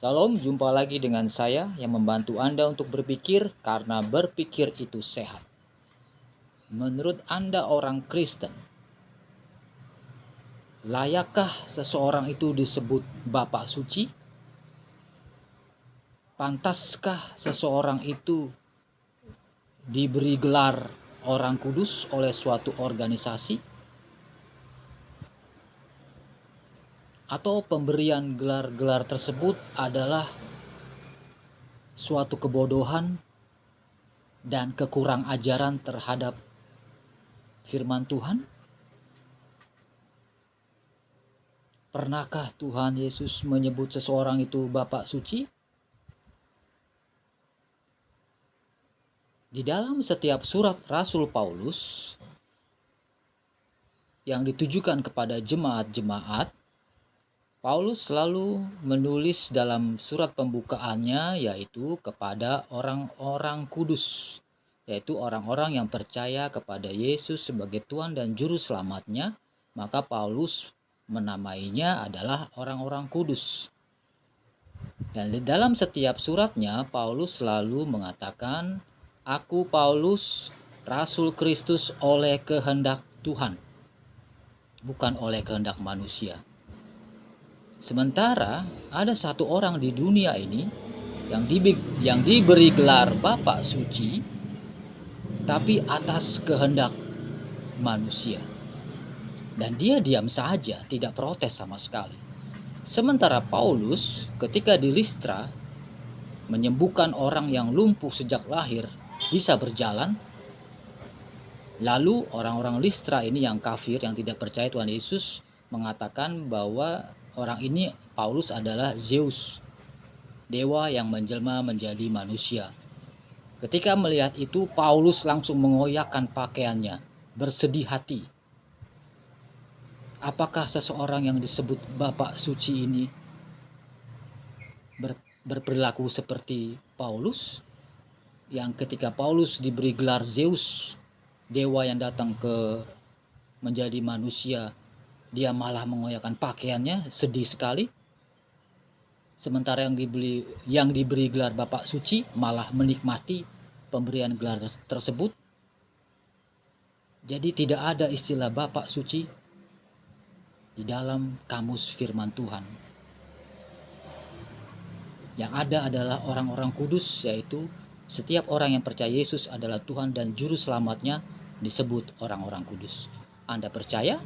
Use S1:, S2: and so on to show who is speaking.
S1: Salam, jumpa lagi dengan saya yang membantu Anda untuk berpikir karena berpikir itu sehat. Menurut Anda orang Kristen, layakkah seseorang itu disebut Bapak Suci? Pantaskah seseorang itu diberi gelar orang kudus oleh suatu organisasi? Atau pemberian gelar-gelar tersebut adalah suatu kebodohan dan kekurang ajaran terhadap firman Tuhan? Pernahkah Tuhan Yesus menyebut seseorang itu Bapak Suci? Di dalam setiap surat Rasul Paulus yang ditujukan kepada jemaat-jemaat, Paulus selalu menulis dalam surat pembukaannya yaitu kepada orang-orang kudus yaitu orang-orang yang percaya kepada Yesus sebagai Tuhan dan juru selamatnya. Maka Paulus menamainya adalah orang-orang kudus. Dan di dalam setiap suratnya Paulus selalu mengatakan aku Paulus rasul Kristus oleh kehendak Tuhan. Bukan oleh kehendak manusia Sementara ada satu orang di dunia ini yang, di, yang diberi gelar Bapak Suci, tapi atas kehendak manusia. Dan dia diam saja, tidak protes sama sekali. Sementara Paulus ketika di Listra menyembuhkan orang yang lumpuh sejak lahir bisa berjalan, lalu orang-orang Listra ini yang kafir, yang tidak percaya Tuhan Yesus, mengatakan bahwa orang ini Paulus adalah Zeus, dewa yang menjelma menjadi manusia. Ketika melihat itu, Paulus langsung mengoyakkan pakaiannya, bersedih hati. Apakah seseorang yang disebut Bapak Suci ini ber, berperilaku seperti Paulus? Yang ketika Paulus diberi gelar Zeus, dewa yang datang ke menjadi manusia, dia malah mengoyakkan pakaiannya sedih sekali sementara yang dibeli yang diberi gelar Bapak Suci malah menikmati pemberian gelar tersebut jadi tidak ada istilah Bapak Suci di dalam kamus firman Tuhan yang ada adalah orang-orang kudus yaitu setiap orang yang percaya Yesus adalah Tuhan dan juru selamatnya disebut orang-orang kudus. Anda percaya?